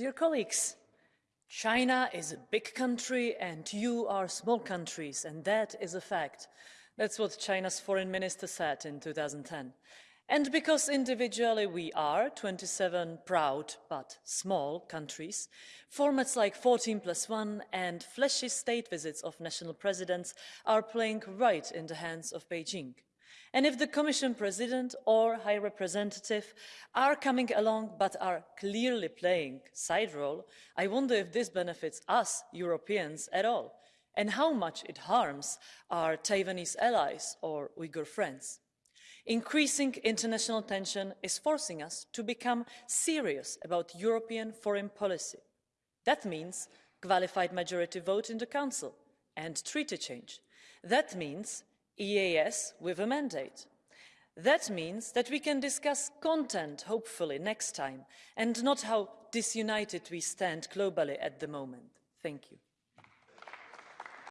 Dear colleagues, China is a big country and you are small countries, and that is a fact. That's what China's foreign minister said in 2010. And because individually we are 27 proud but small countries, formats like 14 plus 1 and flashy state visits of national presidents are playing right in the hands of Beijing. And if the Commission President or High Representative are coming along but are clearly playing side role, I wonder if this benefits us Europeans at all and how much it harms our Taiwanese allies or Uyghur friends. Increasing international tension is forcing us to become serious about European foreign policy. That means qualified majority vote in the Council and treaty change. That means EEAS with a mandate. That means that we can discuss content, hopefully, next time, and not how disunited we stand globally at the moment. Thank you.